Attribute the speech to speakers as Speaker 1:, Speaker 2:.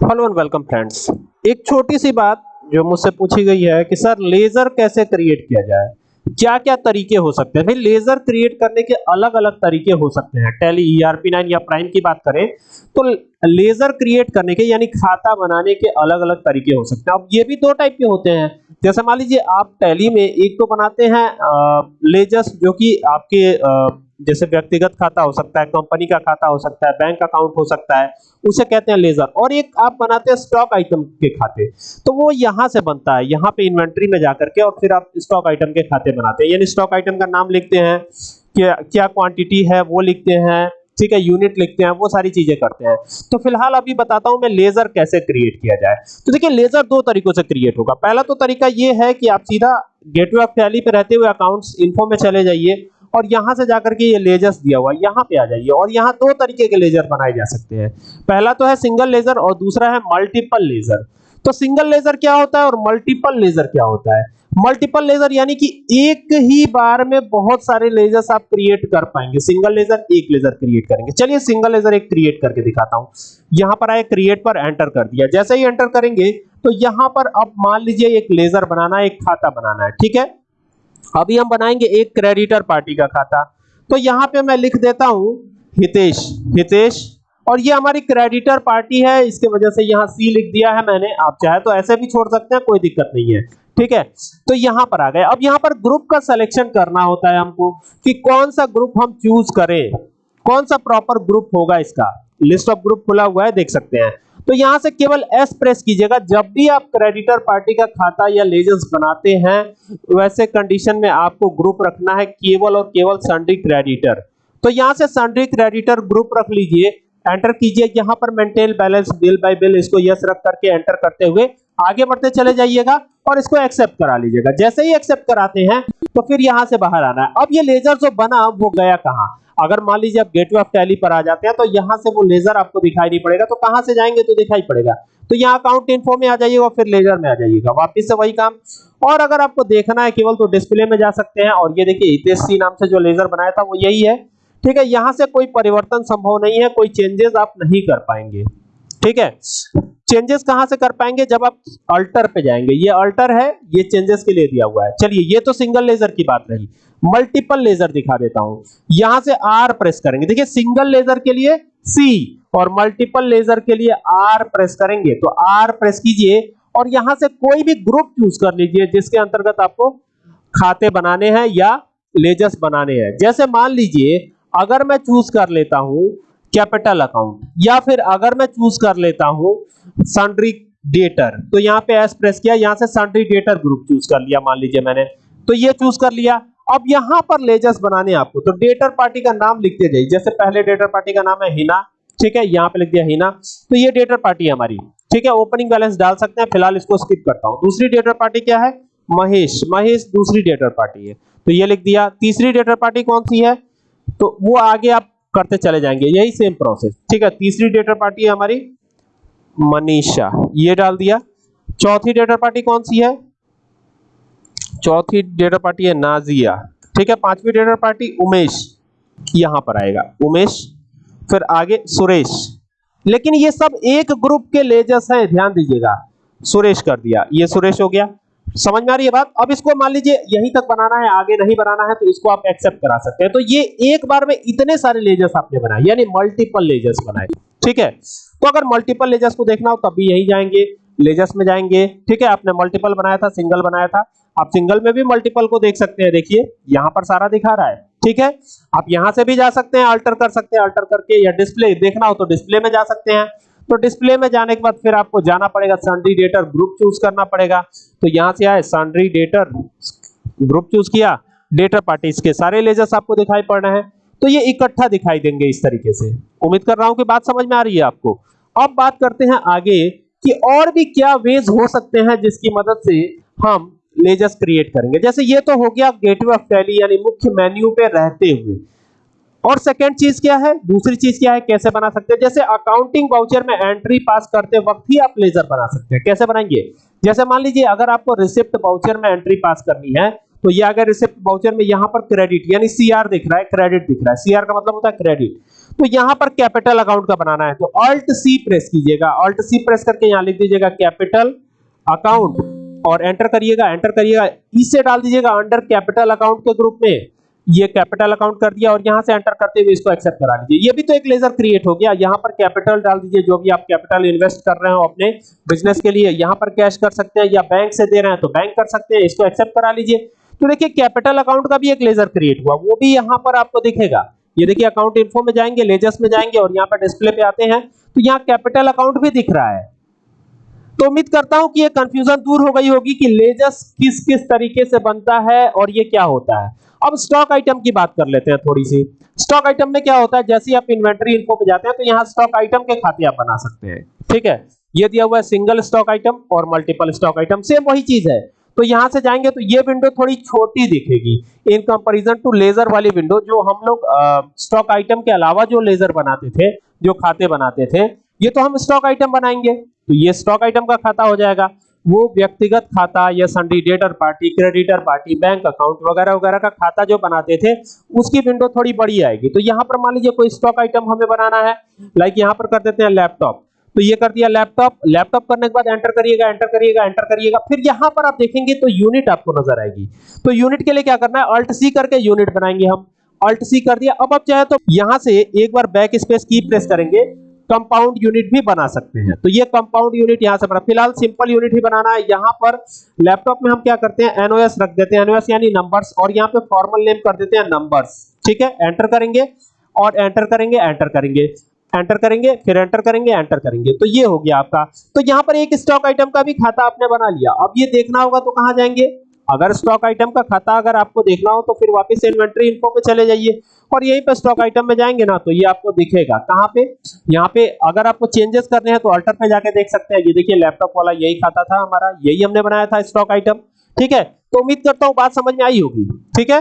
Speaker 1: Hello and welcome friends. एक छोटी सी बात जो मुझसे पूछी गई है कि सर लेजर कैसे क्रिएट किया जाए? क्या क्या तरीके हो सकते हैं? भाई लेजर क्रिएट करने के अलग अलग तरीके हो सकते हैं। टेली ईआरपी 9 या प्राइम की बात करें तो लेजर क्रिएट करने के यानी खाता बनाने के अलग अलग तरीके हो सकते हैं। अब ये भी दो टाइप के होते हैं। जैसे मान लीजिए आप टैली में एक तो बनाते हैं लेजर्स जो कि आपके आ, जैसे व्यक्तिगत खाता हो सकता है कंपनी का खाता हो सकता है बैंक अकाउंट हो सकता है, उसे कहते हैं लेजर और एक आप बनाते हैं स्टॉक आइटम के खाते तो वो यहाँ से बनता है, यहाँ पे इन्वेंट्री में जाकर के और फिर आप स्टॉक आइटम के खाते बनाते हैं। यानी स्टॉक आइटम का नाम लिखते हैं, क्या क्या क्वांटिटी है वो लिखते हैं, ठीक है यूनिट लिखते हैं, वो सारी चीज़ें करते हैं। तो फ़िलहाल अभी बताता हूँ मैं लेजर कैसे क्रिएट किया जाए। तो देखिए लेजर दो तरीकों से क्रिएट होगा। पहला तो तरीका ये है कि आप सीधा गेटवे ऑफ़ टैली पे रहते हुए अकाउंट्स इन्फो में चले जाइए। और यहाँ से जाकर के ये लेजर्स दिया हुआ है, यहाँ पे आ जाइए और यहाँ दो तरीके के लेजर बनाए जा सकते हैं। पहला तो है सिंगल लेजर और दूसरा है मल्टीपल लेजर तो सिंगल लेजर क्या होता है और मल्टीपल लेजर क्या होता है? मल्टीपल लेजर यानी कि एक ही बार में बहुत सारे लेजर्स आप क्रिएट कर पाएँगे। सिंगल लेजर एक लेजर क्रिएट करेंगे। चलिए सिंगल लेजर एक क्रिएट करके दिखाता हूँ। यहाँ पर आए क्रिएट पर एंटर कर दिया। जैसे ही एंटर करेंगे तो यहाँ पर अब मान लीजिए एक लेजर बनाना है, एक खाता बनाना है, ठीक है? अभी हम बनाएँगे एक क्रेडिटर पार्टी का खाता। तो यहाँ पे मैं लिख देता हूँ, हितेश हितेश, और ये हमारी क्रेडिटर पार्टी है, इसके वजह से यहाँ सी लिख दिया है मैंने। आप चाहे तो ऐसे भी छोड़ सकते हैं, कोई दिक्कत नहीं है। ठीक है? तो यहाँ पर आ गए। अब यहाँ पर ग्रुप का सिलेक्शन करना होता है हमको कि कौन सा ग्रुप हम चूज़ करें। कौन सा प्रॉपर ग्रुप होगा इसका? लिस्ट ऑफ़ ग्रुप खुला हुआ है, देख सकते हैं। तो यहाँ से केवल एस प्रेस कीजिएगा। जब भी आप क्रेडिटर पार्टी का खाता या लेजर्स बनाते हैं, वैसे कंडीशन में आपको ग्रुप रखना है, केवल और केवल सन्ड्री क्रेडिटर तो यहाँ से सन्ड्री क्रेडिटर ग्रुप रख लीजिए। एंटर कीजिए। यहाँ पर maintain balance bill by bill इसको यस रख करके एंटर करते हुए आगे बढ़ते चले जाइएगा और इसको एक्सेप्ट करा लीजिएगा। जैसे ही एक्सेप्ट कराते हैं तो फिर यहाँ से बाहर आना है। अब ये लेजर जो बना, वो गया कहाँ? अगर मान लीजिए आप गेटवे ऑफ़ टैली पर आ जाते हैं तो यहाँ से वो लेजर आपको दिखाई नहीं पड़ेगा। तो कहाँ से जाएँगे तो दिखाई पड़ेगा। तो यहाँ अकाउंट इन्फो में आ जाइएगा फिर लेजर में आ जाइएगा। वापिस से वही काम। और अगर आपको देखना है, केवल तो डिस्प्ले में जा सकते हैं। और ये देखिए, हितेश नाम से जो लेजर बनाया था, वो यही है। ठीक है, यहाँ से कोई परिवर्तन संभव नहीं है। कोई चेंजेस आप नहीं कर पाएँगे। ठीक है? चेंजेस कहाँ से कर पाएँगे? जब आप अल्टर पे जाएँगे। ये अल्टर है, ये चेंजेस के लिए दिया हुआ है। चलिए, ये तो सिंगल लेजर की बात रही। मल्टीपल लेजर दिखा देता हूँ। यहाँ से आर प्रेस करेंगे। देखिए सिंगल लेजर के लिए सी और मल्टीपल लेजर के लिए आर प्रेस करेंगे। तो आर प्रेस कीजिए और यहाँ से कोई भी ग्रुप चूज़ कर लीजिए जिसके अंतर्गत आपको खाते बनाने हैं या लेजर्स बनाने हैं। जैसे मान लीजिए, अगर मैं चूज़ कर लेता हूँ कैपिटल अकाउंट। या फिर अगर मैं चूज़ कर लेता हूँ सन्ड्री डेटर तो यहाँ पे एस प्रेस किया, यहाँ से सन्ड्री डेटर ग्रुप चूज़ कर लिया, मान लीजिए मैंने। तो ये चूज़ कर लिया। अब यहाँ पर लेजर्स बनाने आपको। तो डेटर पार्टी का नाम लिखते जाइए जैसे पहले डेटर पार्टी का नाम है हिना, ठीक है? यहाँ पे लिख दिया हिना। तो ये डेटर पार्टी है हमारी, ठीक है? ओपनिंग बैलेंस डाल सकते हैं। फ़िलहाल इसको स्किप करता हूँ। दूसरी डेटर पार्टी क्या है? महेश। महेश दूसरी डेटर पार्टी है। तो ये लिख दिया। तीसरी डेटर पार्टी कौन सी है? तो वो आगे आप करते चले जाएँगे। यही सेम प्रोसेस ठीक है, तीसरी डेटर पार्टी है हमारी, मनीषा। ये डाल दिया। चौथी डेटर पार्टी कौन सी है? चौथी डेटर पार्टी है नाजिया। ठीक है, पांचवी डेटर पार्टी उमेश। यहाँ पर आएगा। उमेश, फिर आगे सुरेश। लेकिन ये सब एक ग्रुप के लेजर्स हैं, ध्यान दीजिएगा। सुरेश कर दिया। ये सुरेश हो गया। समझ में आ रही है बात? अब इसको मान लीजिए, यहीं तक बनाना है, आगे नहीं बनाना है तो इसको आप एक्सेप्ट करा सकते हैं। तो ये एक बार में इतने सारे लेजर्स आपने बनाए, यानी मल्टीपल लेजर्स बनाए। ठीक है? तो अगर मल्टीपल लेजर्स को देखना हो तब भी यही जाएँगे लेजर्स में जाएँगे। ठीक है? आपने मल्टीपल बनाया था सिंगल बनाया था। आप सिंगल में भी मल्टीपल को देख सकते हैं। देखिए, यहाँ पर सारा दिखा रहा है। ठीक है? आप यहाँ से भी जा सकते हैं अल्टर कर सकते हैं अल्टर करके, या डिस्प्ले देखना हो तो डिस्प्ले में जा सकते हैं। तो डिस्प्ले में जाने के बाद फिर आपको जाना पड़ेगा सन्ड्री डेटर ग्रुप चूज़ करना पड़ेगा। तो यहाँ से आए सन्ड्री डेटर ग्रुप चूज़ किया डेटर पार्टीज़ के सारे लेजर्स आपको दिखाई पड़ रहे हैं। तो ये इकट्ठा दिखाई देंगे इस तरीके से। उम्मीद कर रहा हूँ कि बात समझ में आ रही है आपको। अब बात करते हैं आगे कि और भी क्या वेज हो सकते हैं जिसकी मदद से हम लेजर्स क्रिएट करेंगे। जैसे ये तो हो गया गेटवे ऑफ़ टैली यानी मुख्य मेन्यू पे रहते हुए। और सेकेंड चीज़ क्या है? दूसरी चीज़ क्या है? कैसे बना सकते हैं? जैसे अकाउंटिंग वाउचर में एंट्री पास करते वक्त ही आप लेजर बना सकते हैं। कैसे बनाएँगे? जैसे मान लीजिए, अगर आपको रिसिप्ट वाउचर में एंट्री पास करनी है तो ये अगर रिसिप्ट वाउचर में यहाँ पर क्रेडिट यानी सीआर दिख रहा है क्रेडिट दिख रहा है। सीआर का मतलब होता है क्रेडिट तो यहाँ पर कैपिटल अकाउंट का बनाना है। तो अल्ट सी प्रेस कीजिएगा। अल्ट सी प्रेस करके यहाँ लिख दीजिएगा कैपिटल अकाउंट और एंटर करिएगा। एंटर करिएगा। इसे डाल दीजिएगा अंडर कैपिटल अकाउंट के ग्रुप में। ये कैपिटल अकाउंट कर दिया और यहाँ से एंटर करते हुए इसको एक्सेप्ट करा लीजिए। ये भी तो एक लेजर क्रिएट हो गया। यहाँ पर कैपिटल डाल दीजिए, जो भी आप कैपिटल इन्वेस्ट कर रहे हो अपने बिज़नेस के लिए, यहाँ पर कैश कर सकते हैं या बैंक से दे रहे हैं तो बैंक कर सकते हैं, इसको एक्सेप्ट करा लीजिए। तो देखिए कैपिटल अकाउंट का भी एक लेजर क्रिएट हुआ। वो भी यहाँ पर आपको दिखेगा। ये देखिए अकाउंट इन्फो में जाएँगे लेजर्स में जाएँगे और यहाँ पर डिस्प्ले पे आते हैं। तो यहाँ कैपिटल अकाउंट भी दिख रहा है। तो उम्मीद करता हूँ कि ये कंफ्यूजन दूर हो गई होगी कि लेजर्स किस किस तरीके से बनता है और ये क्या होता है। अब स्टॉक आइटम की बात कर लेते हैं थोड़ी सी। स्टॉक आइटम में क्या होता है? जैसे आप इन्वेंटरी इन्फो पे जाते हैं तो यहाँ स्टॉक आइटम के खाते आप बना सकते हैं। ठीक है? ये दिया हुआ है सिंगल स्टॉक आइटम और मल्टीपल स्टॉक आइटम सेम वही चीज़ है। तो यहाँ से जाएँगे तो ये विंडो थोड़ी छोटी दिखेगी। इन कंपैरिजन टू लेजर वाली विंडो जो हम लोग स्टॉक आइटम के अलावा जो लेजर बनाते थे, जो खाते बनाते थे, ये तो हम स्टॉक आइटम बनाएँगे। तो ये स्टॉक आइटम का खाता हो जाएगा। वो व्यक्तिगत खाता, या sundry debtor party creditor party bank account वगैरह वगैरह का खाता जो बनाते थे, उसकी विंडो थोड़ी बड़ी आएगी। तो यहाँ पर मान लीजिए कोई स्टॉक आइटम हमें बनाना है लाइक यहाँ पर कर देते हैं लैपटॉप तो ये कर दिया लैपटॉप लैपटॉप करने के बाद एंटर करिएगा एंटर करिएगा एंटर करिएगा। फिर यहाँ पर आप देखेंगे तो यूनिट आपको नज़र आएगी। तो यूनिट के लिए क्या करना है अल्ट सी करके यूनिट बनाएँगे हम। अल्ट सी कर दिया। अब आप चाहे तो यहाँ से एक बार बैक स्पेस की प्रेस करेंगे। कंपाउंड यूनिट भी बना सकते हैं। तो ये कंपाउंड यूनिट यहाँ से बना। फ़िलहाल सिंपल यूनिट ही बनाना है। यहाँ पर लैपटॉप में हम क्या करते हैं? एनओएस रख देते हैं। एनओएस यानी नंबर्स और यहाँ पे फॉर्मल नेम कर देते हैं नंबर्स ठीक है? एंटर करेंगे और एंटर करेंगे एंटर करेंगे। एंटर करेंगे, फिर एंटर करेंगे एंटर करेंगे। तो ये हो गया आपका। तो यहाँ पर एक स्टॉक आइटम का भी खाता आपने बना लिया। अब ये देखना होगा तो कहाँ जाएँगे? अगर स्टॉक आइटम का खाता अगर आपको देखना हो तो फिर वापस इन्वेंट्री इनको पे चले जाइए और यहीं पे स्टॉक आइटम में जाएँगे ना तो ये आपको दिखेगा। कहाँ पे? यहाँ पे अगर आपको चेंजेस करने हैं तो अल्टर पे जाके देख सकते हैं। ये देखिए लैपटॉप वाला यही खाता था हमारा, यही हमने बनाया था स्टॉक आइटम ठीक है? तो उम्मीद करता हूँ बात समझ में आई होगी। ठीक है?